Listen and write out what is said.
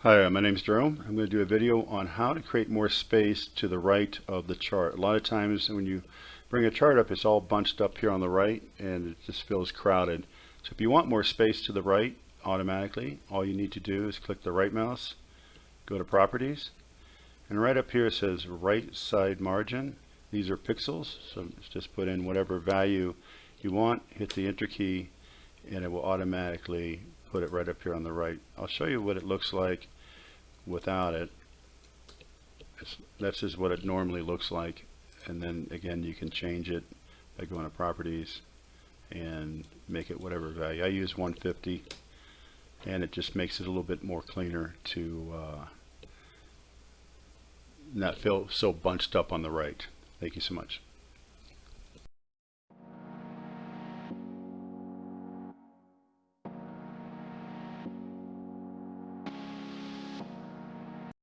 Hi, uh, my name is Jerome. I'm going to do a video on how to create more space to the right of the chart. A lot of times when you bring a chart up, it's all bunched up here on the right and it just feels crowded. So if you want more space to the right automatically, all you need to do is click the right mouse, go to properties, and right up here it says right side margin. These are pixels, so just put in whatever value you want, hit the enter key, and it will automatically put it right up here on the right. I'll show you what it looks like without it. It's, that's just what it normally looks like. And then again, you can change it by going to properties and make it whatever value. I use 150 and it just makes it a little bit more cleaner to uh, not feel so bunched up on the right. Thank you so much.